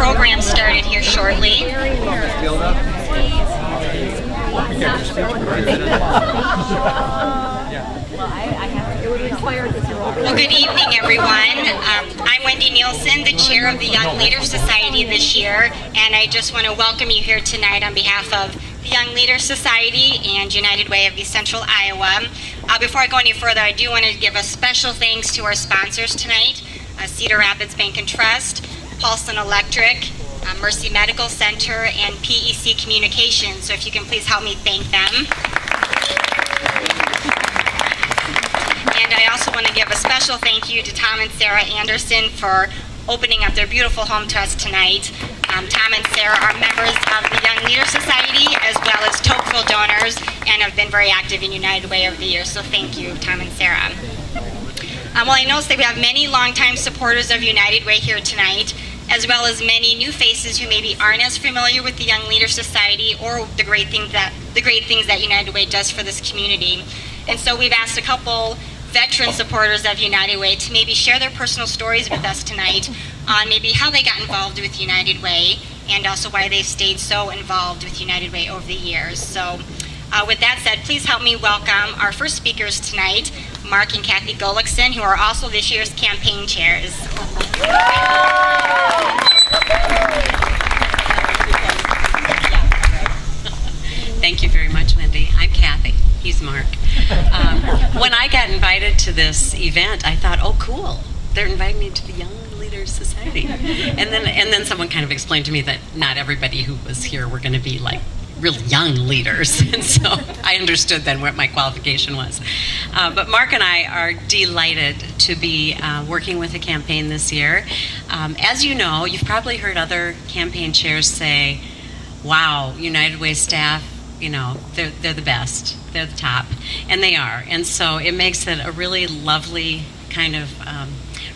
program started here shortly. Well, good evening, everyone. Um, I'm Wendy Nielsen, the chair of the Young Leaders Society this year, and I just want to welcome you here tonight on behalf of the Young Leaders Society and United Way of East Central Iowa. Uh, before I go any further, I do want to give a special thanks to our sponsors tonight, uh, Cedar Rapids Bank and Trust, Paulson Electric, uh, Mercy Medical Center, and PEC Communications. So if you can please help me thank them. And I also want to give a special thank you to Tom and Sarah Anderson for opening up their beautiful home to us tonight. Um, Tom and Sarah are members of the Young Leader Society as well as Tocqueville donors and have been very active in United Way over the years. So thank you, Tom and Sarah. Um, well, I noticed that we have many longtime supporters of United Way here tonight, as well as many new faces who maybe aren't as familiar with the Young Leader Society or the great things that the great things that United Way does for this community. And so we've asked a couple veteran supporters of United Way to maybe share their personal stories with us tonight on maybe how they got involved with United Way and also why they've stayed so involved with United Way over the years. So uh, with that said, please help me welcome our first speakers tonight, Mark and Kathy Gullickson, who are also this year's campaign chairs. Thank you very much, Wendy. I'm Kathy. He's Mark. Um, when I got invited to this event, I thought, oh, cool. They're inviting me to the Young Leaders Society. And then, and then someone kind of explained to me that not everybody who was here were going to be like really young leaders. And so I understood then what my qualification was. Uh, but Mark and I are delighted to be uh, working with the campaign this year. Um, as you know, you've probably heard other campaign chairs say, wow, United Way staff, you know, they're, they're the best, they're the top. And they are. And so it makes it a really lovely kind of um,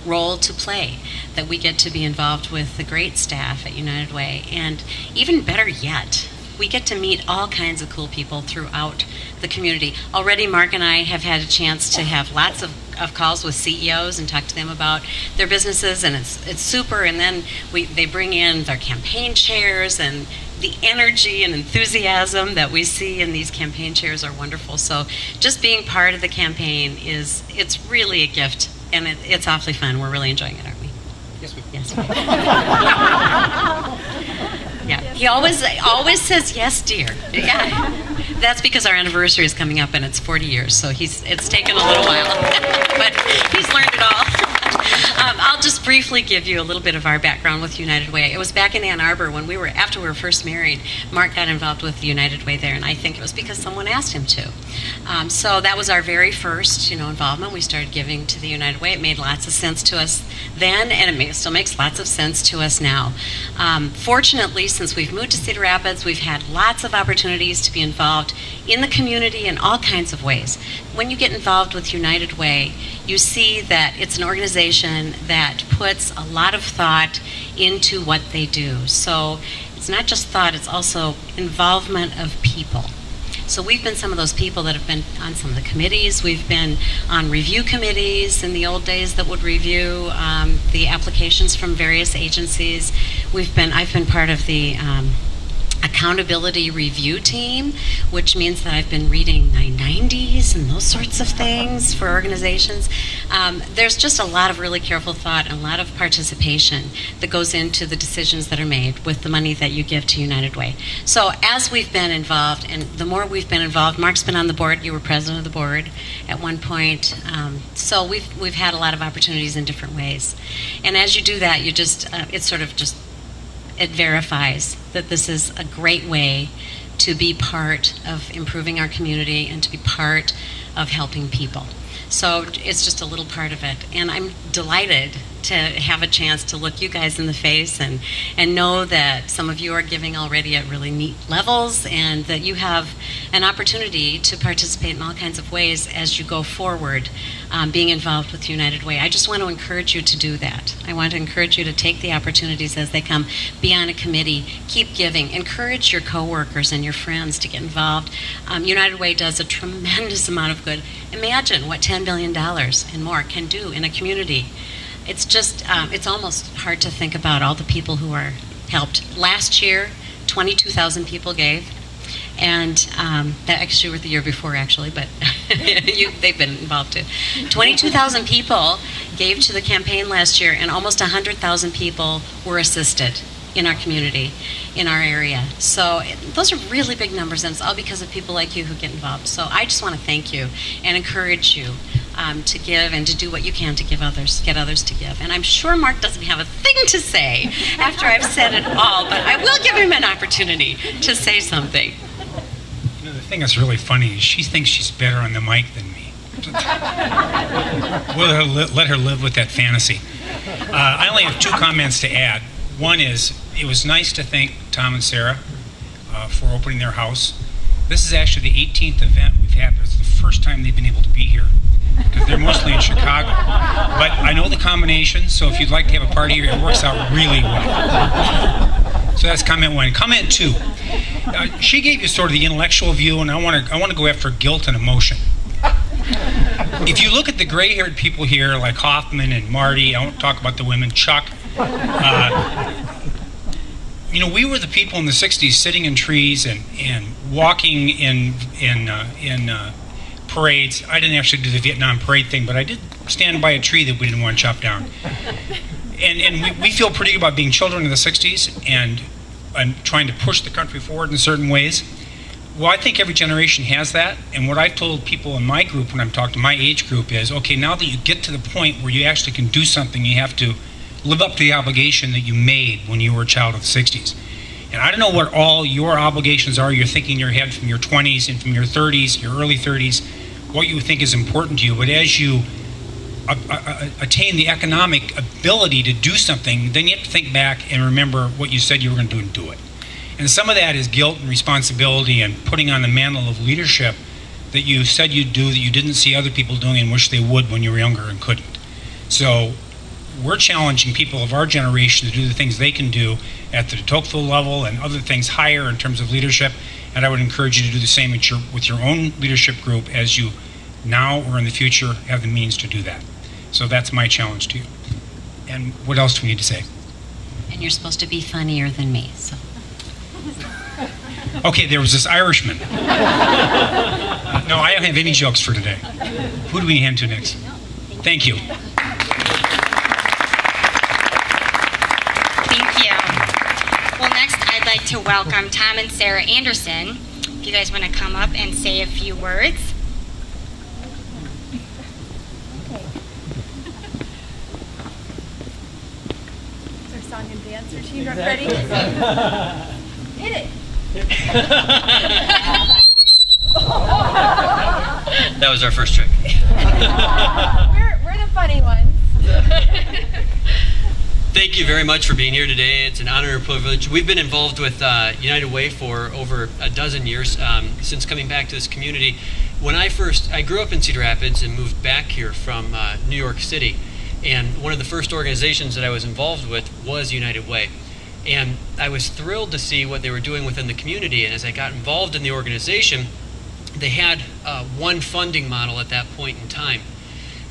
role to play that we get to be involved with the great staff at United Way. And even better yet, we get to meet all kinds of cool people throughout the community. Already, Mark and I have had a chance to have lots of, of calls with CEOs and talk to them about their businesses, and it's it's super. And then we they bring in their campaign chairs and the energy and enthusiasm that we see in these campaign chairs are wonderful. So just being part of the campaign is it's really a gift, and it, it's awfully fun. We're really enjoying it, aren't we? Yes, we Yes. Yeah, he always always says yes, dear. Yeah, that's because our anniversary is coming up and it's 40 years, so he's it's taken a little while, but he's learned it all. Um, I'll just briefly give you a little bit of our background with United Way. It was back in Ann Arbor when we were after we were first married. Mark got involved with United Way there, and I think it was because someone asked him to. Um, so that was our very first, you know, involvement. We started giving to the United Way. It made lots of sense to us then, and it may, still makes lots of sense to us now. Um, fortunately, since we've moved to Cedar Rapids, we've had lots of opportunities to be involved in the community in all kinds of ways. When you get involved with United Way, you see that it's an organization that puts a lot of thought into what they do. So it's not just thought, it's also involvement of people. So we've been some of those people that have been on some of the committees. We've been on review committees in the old days that would review um, the applications from various agencies. We've been, I've been part of the um, accountability review team, which means that I've been reading 990s and those sorts of things for organizations. Um, there's just a lot of really careful thought and a lot of participation that goes into the decisions that are made with the money that you give to United Way. So as we've been involved, and the more we've been involved, Mark's been on the board. You were president of the board at one point. Um, so we've we've had a lot of opportunities in different ways. And as you do that, you just uh, it's sort of just it verifies that this is a great way to be part of improving our community and to be part of helping people. So it's just a little part of it. And I'm delighted to have a chance to look you guys in the face and, and know that some of you are giving already at really neat levels and that you have an opportunity to participate in all kinds of ways as you go forward um, being involved with United Way. I just want to encourage you to do that. I want to encourage you to take the opportunities as they come. Be on a committee. Keep giving. Encourage your coworkers and your friends to get involved. Um, United Way does a tremendous amount of good. Imagine what $10 billion and more can do in a community it's just um, it's almost hard to think about all the people who are helped. Last year, 22,000 people gave. And um, that actually were the year before, actually, but you, they've been involved too. 22,000 people gave to the campaign last year, and almost 100,000 people were assisted in our community, in our area. So those are really big numbers, and it's all because of people like you who get involved. So I just want to thank you and encourage you um, to give and to do what you can to give others, get others to give. And I'm sure Mark doesn't have a thing to say after I've said it all, but I will give him an opportunity to say something. You know, the thing that's really funny is she thinks she's better on the mic than me. we'll let her, li- let her live with that fantasy. Uh, I only have two comments to add. One is it was nice to thank Tom and Sarah uh, for opening their house. This is actually the 18th event we've had, it's the first time they've been able to be here they're mostly in Chicago. But I know the combination, so if you'd like to have a party here, it works out really well. So that's comment one. Comment two. Uh, she gave you sort of the intellectual view, and I want to I want to go after guilt and emotion. If you look at the gray-haired people here, like Hoffman and Marty, I won't talk about the women, Chuck. Uh, you know, we were the people in the '60s sitting in trees and, and walking in in uh, in uh, parades. I didn't actually do the Vietnam parade thing, but I did stand by a tree that we didn't want to chop down. And and we, we feel pretty good about being children of the '60s and and trying to push the country forward in certain ways. Well, I think every generation has that. And what I've told people in my group when I'm talking to my age group is okay, now that you get to the point where you actually can do something, you have to live up to the obligation that you made when you were a child of the 60s. And I don't know what all your obligations are you're thinking in your head from your 20s and from your 30s, your early 30s, what you think is important to you. But as you a- a- a- attain the economic ability to do something, then you have to think back and remember what you said you were going to do and do it. And some of that is guilt and responsibility and putting on the mantle of leadership that you said you'd do that you didn't see other people doing and wish they would when you were younger and couldn't. So we're challenging people of our generation to do the things they can do at the Tocqueville level and other things higher in terms of leadership. And I would encourage you to do the same with your, with your own leadership group as you now or in the future have the means to do that. So that's my challenge to you. And what else do we need to say? And you're supposed to be funnier than me, so. Okay, there was this Irishman. no, I don't have any jokes for today. Who do we hand to next? Thank you. Thank you. Well, next I'd like to welcome Tom and Sarah Anderson. If you guys want to come up and say a few words. Is our song and dance routine ready? Hit it. That was our first trick. We're, we're the funny ones. Thank you very much for being here today. It's an honor and privilege. We've been involved with uh, United Way for over a dozen years um, since coming back to this community. When I first, I grew up in Cedar Rapids and moved back here from uh, New York City. And one of the first organizations that I was involved with was United Way. And I was thrilled to see what they were doing within the community. And as I got involved in the organization, they had uh, one funding model at that point in time.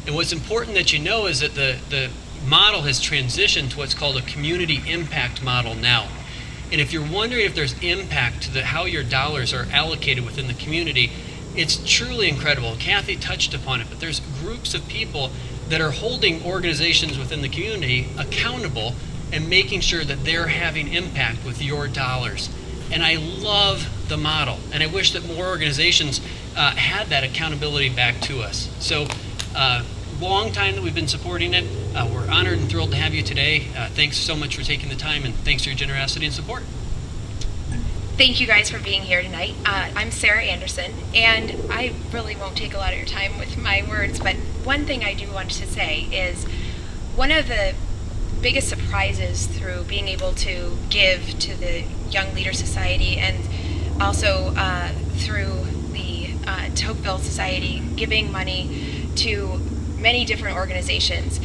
And what's important that you know is that the, the model has transitioned to what's called a community impact model now. And if you're wondering if there's impact to the, how your dollars are allocated within the community, it's truly incredible. Kathy touched upon it, but there's groups of people that are holding organizations within the community accountable and making sure that they're having impact with your dollars. And I love the model, and I wish that more organizations uh, had that accountability back to us. So, uh, long time that we've been supporting it. Uh, we're honored and thrilled to have you today. Uh, thanks so much for taking the time, and thanks for your generosity and support. Thank you guys for being here tonight. Uh, I'm Sarah Anderson, and I really won't take a lot of your time with my words, but one thing I do want to say is one of the biggest surprises through being able to give to the Young Leader Society and also uh, through the uh, Tocqueville Society, giving money to many different organizations.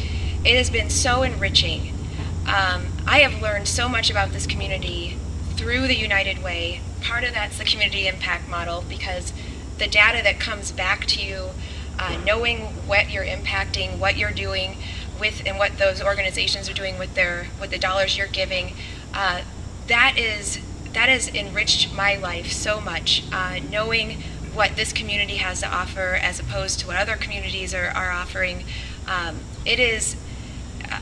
It has been so enriching. Um, I have learned so much about this community through the United Way. Part of that's the community impact model because the data that comes back to you, uh, knowing what you're impacting, what you're doing with, and what those organizations are doing with their with the dollars you're giving, uh, that is that has enriched my life so much. Uh, knowing what this community has to offer as opposed to what other communities are, are offering, um, it is uh,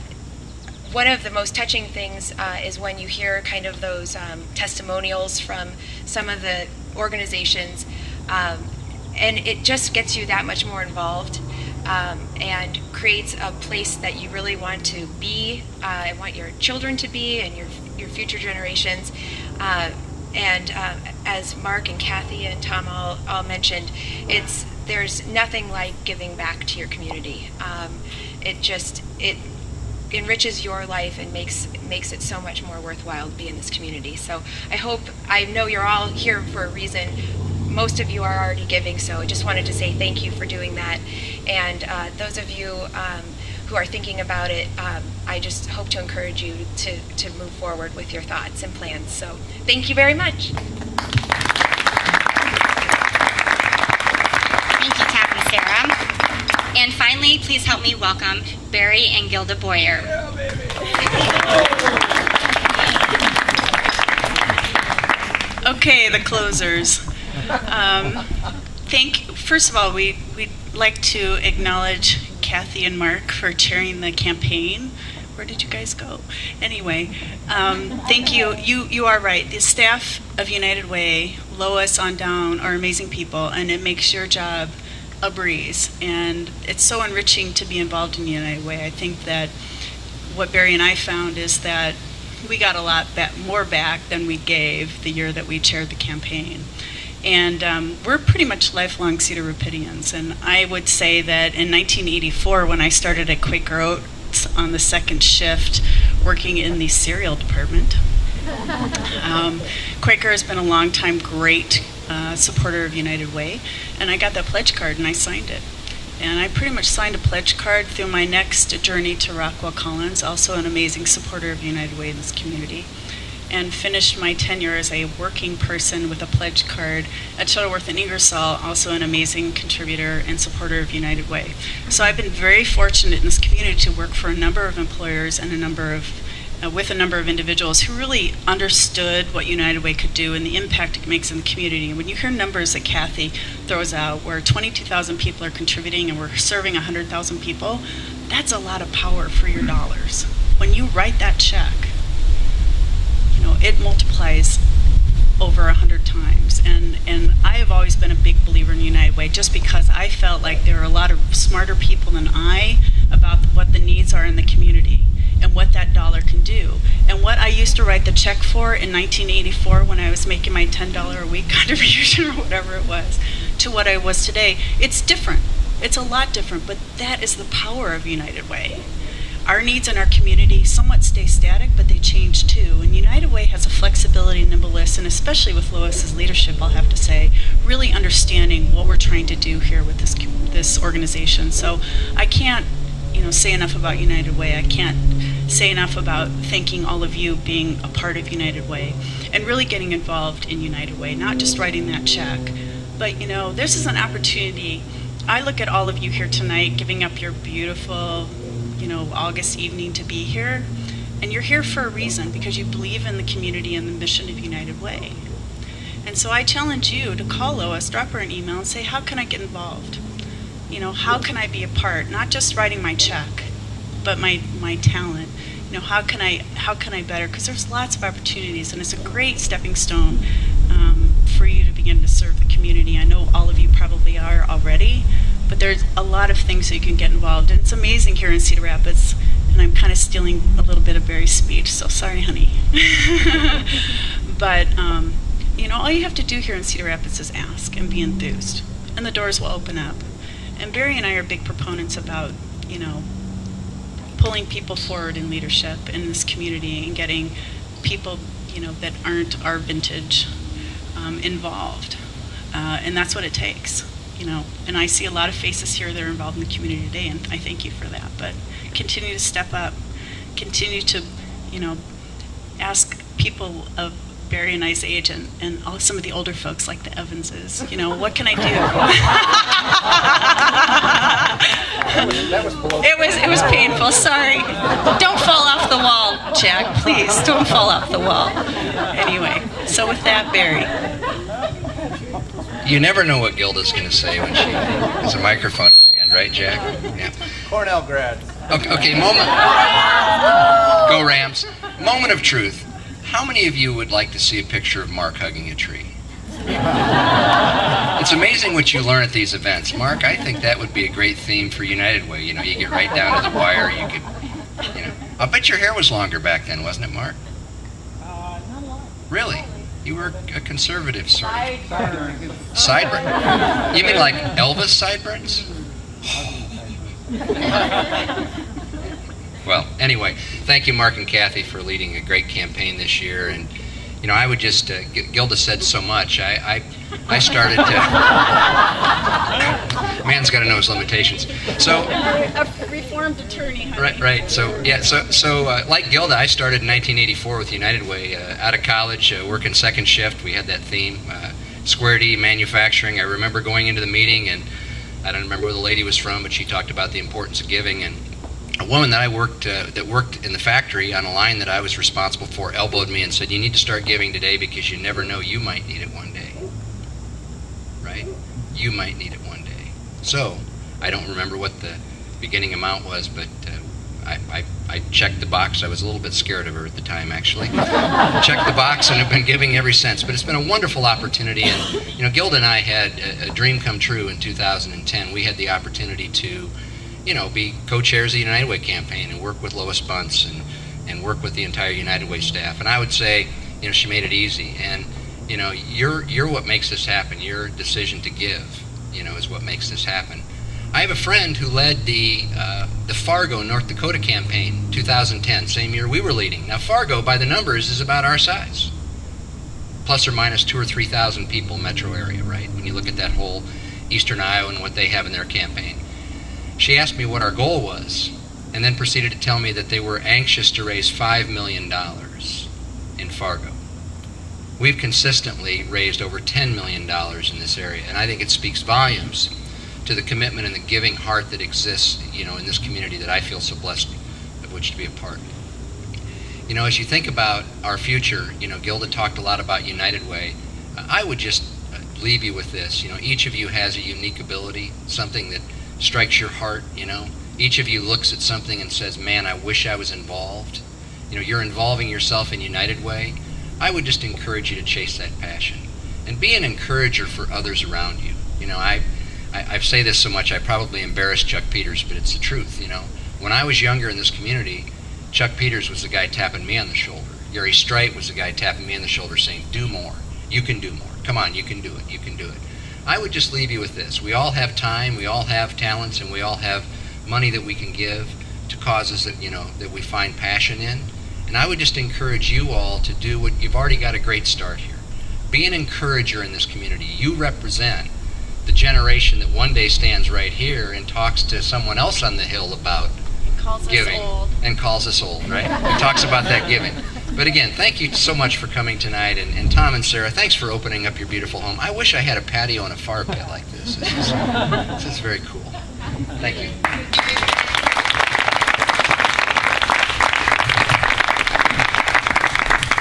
one of the most touching things uh, is when you hear kind of those um, testimonials from some of the organizations, um, and it just gets you that much more involved um, and creates a place that you really want to be, uh, and want your children to be, and your your future generations. And uh, as Mark and Kathy and Tom all, all mentioned, it's there's nothing like giving back to your community. Um, it just it enriches your life and makes makes it so much more worthwhile to be in this community. So I hope I know you're all here for a reason. Most of you are already giving, so I just wanted to say thank you for doing that. And uh, those of you um, who are thinking about it, um, I just hope to encourage you to, to move forward with your thoughts and plans. So thank you very much. Thank you, Tom and Sarah. And finally, please help me welcome Barry and Gilda Boyer. Okay, the closers. Um, thank. First of all, we we'd like to acknowledge Kathy and Mark for chairing the campaign. Where did you guys go? Anyway, um, thank you. You you are right. The staff of United Way, Lois on down, are amazing people, and it makes your job a breeze. And it's so enriching to be involved in United Way. I think that what Barry and I found is that we got a lot more back than we gave the year that we chaired the campaign. And um, we're pretty much lifelong Cedar Rapidians. And I would say that in 1984, when I started at Quaker Oats on the second shift, working in the cereal department, um, Quaker has been a long time great uh, supporter of United Way. And I got that pledge card and I signed it. And I pretty much signed a pledge card through my next journey to Rockwell Collins, also an amazing supporter of United Way in this community, and finished my tenure as a working person with a pledge card at Shuttleworth and Ingersoll, also an amazing contributor and supporter of United Way. So I've been very fortunate in this community to work for a number of employers and a number of uh, with a number of individuals who really understood what United Way could do and the impact it makes in the community. And when you hear numbers that Kathy throws out, where 22,000 people are contributing and we're serving 100,000 people, that's a lot of power for your dollars. When you write that check, it multiplies over a hundred times. And and I have always been a big believer in United Way just because I felt like there are a lot of smarter people than I about what the needs are in the community and what that dollar can do. And what I used to write the check for in 1984 when I was making my $10 a week contribution or whatever it was to what I was today, it's different. It's a lot different, but that is the power of United Way. Our needs in our community somewhat stay static, but they change too. And United Way has a flexibility nimbleness, and especially with Lois's leadership, I'll have to say, really understanding what we're trying to do here with this this organization. So I can't you know say enough about United Way. I can't say enough about thanking all of you being a part of United Way and really getting involved in United Way, not just writing that check. But you know, this is an opportunity. I look at all of you here tonight giving up your beautiful, you know, August evening to be here. And you're here for a reason because you believe in the community and the mission of United Way. And so I challenge you to call Lois, drop her an email, and say, How can I get involved? You know, how can I be a part? Not just writing my check, but my, my talent. You know, how can I how can I better? Because there's lots of opportunities, and it's a great stepping stone um, for you to begin to serve the community. I know all of you probably are already, but there's a lot of things that you can get involved. And it's amazing here in Cedar Rapids. And I'm kind of stealing a little bit of Barry's speech, so sorry, honey. but um, you know, all you have to do here in Cedar Rapids is ask and be enthused, and the doors will open up. And Barry and I are big proponents about, you know, pulling people forward in leadership in this community and getting people, you know, that aren't our vintage um, involved. Uh, and that's what it takes, you know. And I see a lot of faces here that are involved in the community today, and I thank you for that. But continue to step up, continue to, you know, ask people of Barry and I's age and, and all, some of the older folks like the Evanses, you know, what can I do? it was it was painful. Sorry. Don't fall off the wall. Jack. Please don't fall off the wall. Anyway, so with that, Barry. You never know what Gilda's going to say when she has a microphone in her hand, right, Jack? Yeah. Cornell grad. Okay, okay, moment. Go Rams. Moment of truth. How many of you would like to see a picture of Mark hugging a tree? It's amazing what you learn at these events. Mark, I think that would be a great theme for United Way. You know, you get right down to the wire. You could, you know. I'll bet your hair was longer back then, wasn't it, Mark? Uh, not a lot. Really? You were a conservative sort of. Sideburn. You mean like Elvis sideburns? well, anyway, thank you, Mark and Kathy, for leading a great campaign this year. And, you know, I would just, uh, G- Gilda said so much. I, I, I started to. Man's got to know his limitations. So, A reformed attorney, honey. Right, right. So yeah, so so uh, like Gilda, I started in 1984 with United Way. Uh, out of college, uh, working second shift, we had that theme, uh, Square D manufacturing. I remember going into the meeting, and I don't remember where the lady was from, but she talked about the importance of giving. And a woman that I worked uh, that worked in the factory on a line that I was responsible for elbowed me and said, "You need to start giving today because you never know you might need it one day." Right? You might need it one day. So I don't remember what the beginning amount was, but uh, I, I, I checked the box. I was a little bit scared of her at the time, actually. checked the box and have been giving ever since. But it's been a wonderful opportunity. And, you know, Gilda and I had a, a dream come true in 2010. We had the opportunity to, you know, be co-chairs of the United Way campaign and work with Lois Buntz and, and work with the entire United Way staff. And I would say, you know, she made it easy. And, you know, you're, you're what makes this happen. Your decision to give, you know, is what makes this happen. I have a friend who led the uh, the Fargo, North Dakota campaign, 2010, same year we were leading. Now Fargo, by the numbers, is about our size, plus or minus two or three thousand people metro area, right? When you look at that whole eastern Iowa and what they have in their campaign. She asked me what our goal was, and then proceeded to tell me that they were anxious to raise five million dollars in Fargo. We've consistently raised over $10 million in this area, and I think it speaks volumes to the commitment and the giving heart that exists, you know, in this community that I feel so blessed of which to be a part. You know, as you think about our future, you know, Gilda talked a lot about United Way. I would just leave you with this. You know, each of you has a unique ability, something that strikes your heart, you know. Each of you looks at something and says, man, I wish I was involved. You know, you're involving yourself in United Way. I would just encourage you to chase that passion and be an encourager for others around you. You know, I, I, I say this so much I probably embarrass Chuck Peters, but it's the truth. You know, when I was younger in this community, Chuck Peters was the guy tapping me on the shoulder. Gary Strite was the guy tapping me on the shoulder saying, Do more. You can do more. Come on, you can do it. You can do it. I would just leave you with this. We all have time, we all have talents, and we all have money that we can give to causes that, you know, that we find passion in. And I would just encourage you all to do what you've already got a great start here. Be an encourager in this community. You represent the generation that one day stands right here and talks to someone else on the hill about Calls giving us old. and calls us old, right? He talks about that giving. But again, thank you so much for coming tonight. And, and Tom and Sarah, thanks for opening up your beautiful home. I wish I had a patio and a fire pit like this. This is, this is very cool. Thank you.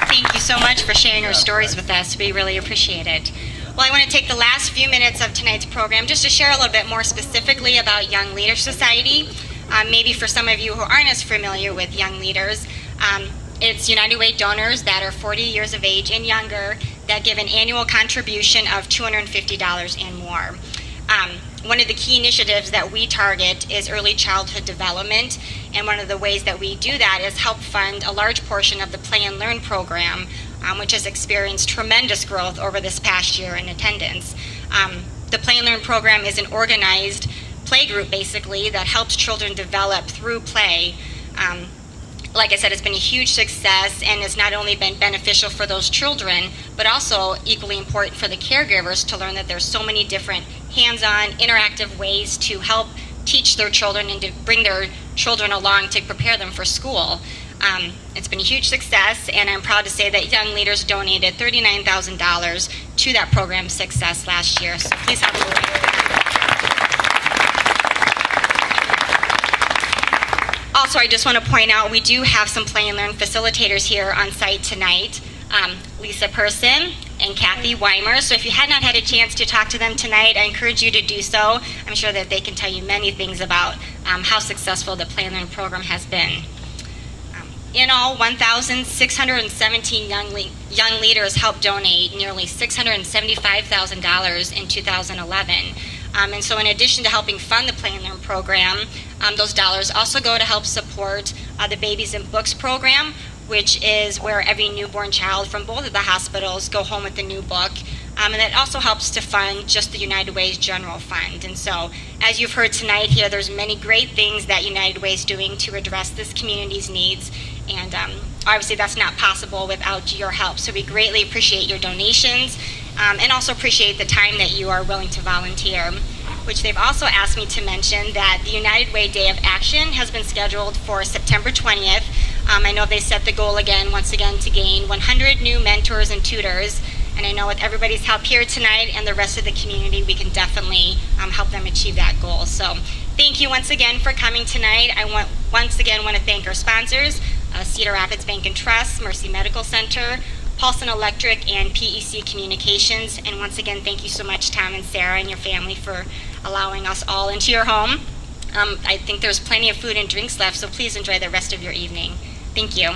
Thank you so much for sharing your stories with us. We really appreciate it. Well, I want to take the last few minutes of tonight's program just to share a little bit more specifically about Young Leader Society. Um, maybe for some of you who aren't as familiar with Young Leaders, um, it's United Way donors that are 40 years of age and younger that give an annual contribution of $250 and more. Um, one of the key initiatives that we target is early childhood development, and one of the ways that we do that is help fund a large portion of the Play and Learn program, um, which has experienced tremendous growth over this past year in attendance. Um, the Play and Learn program is an organized play group, basically, that helps children develop through play. Um, like I said, it's been a huge success and it's not only been beneficial for those children, but also equally important for the caregivers to learn that there's so many different hands-on, interactive ways to help teach their children and to bring their children along to prepare them for school. Um, it's been a huge success, and I'm proud to say that Young Leaders donated $39,000 to that program's success last year. So please help us. Also, I just want to point out, we do have some play and learn facilitators here on site tonight. Um, Lisa Person and Kathy Weimer. So if you had not had a chance to talk to them tonight, I encourage you to do so. I'm sure that they can tell you many things about um, how successful the play and learn program has been. Um, in all, 1,617 young, le- young leaders helped donate nearly $675,000 in 2011. Um, and so, in addition to helping fund the Play and Learn program, um, those dollars also go to help support uh, the Babies and Books program, which is where every newborn child from both of the hospitals go home with a new book. Um, and that also helps to fund just the United Way's general fund. And so, as you've heard tonight here, there's many great things that United Way is doing to address this community's needs. And um, obviously, that's not possible without your help. So, we greatly appreciate your donations um, and also appreciate the time that you are willing to volunteer. Which they've also asked me to mention that the United Way Day of Action has been scheduled for September 20th. Um, I know they set the goal again, once again, to gain 100 new mentors and tutors. And I know with everybody's help here tonight and the rest of the community, we can definitely um, help them achieve that goal. So thank you once again for coming tonight. I want once again want to thank our sponsors, uh, Cedar Rapids Bank and Trust, Mercy Medical Center, Paulson Electric, and PEC Communications. And once again, thank you so much, Tom and Sarah and your family for allowing us all into your home. Um, I think there's plenty of food and drinks left, so please enjoy the rest of your evening. Thank you.